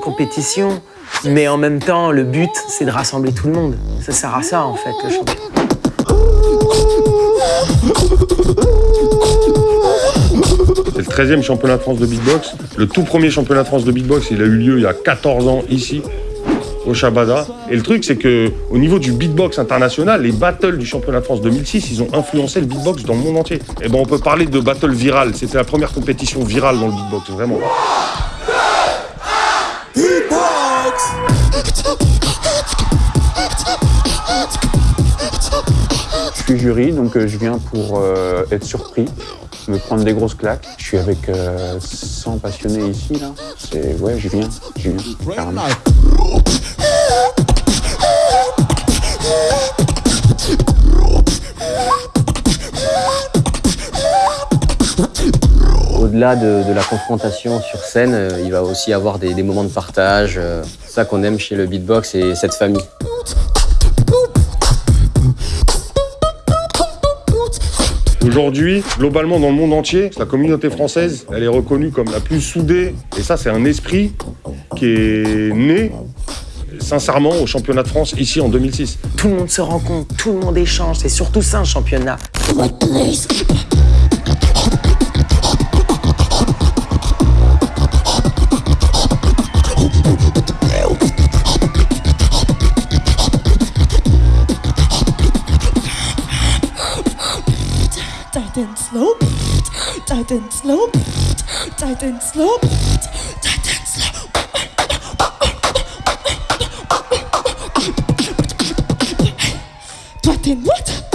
compétition, mais en même temps, le but, c'est de rassembler tout le monde. Ça sert à ça, en fait, le championnat. C'est le 13e championnat de France de beatbox. Le tout premier championnat de France de beatbox, il a eu lieu il y a 14 ans ici, au Shabada. Et le truc, c'est que au niveau du beatbox international, les battles du championnat de France 2006, ils ont influencé le beatbox dans le monde entier. Et ben, on peut parler de battle viral. C'était la première compétition virale dans le beatbox, vraiment. Suis jury, donc euh, je viens pour euh, être surpris, me prendre des grosses claques. Je suis avec euh, 100 passionnés ici, là. C'est... Ouais, je viens. Au-delà de, la confrontation sur scène, euh, il va aussi y avoir des, moments de partage. euh, ça qu'on aime chez le beatbox et cette famille. Aujourd'hui, globalement dans le monde entier, la communauté française, elle est reconnue comme la plus soudée. Et ça, c'est un esprit qui est né sincèrement au championnat de France ici en 2006. Tout le monde se rencontre, tout le monde échange. C'est surtout ça, un championnat. And slow, tight and slow, tight and slow, tight and slow. Tight and what?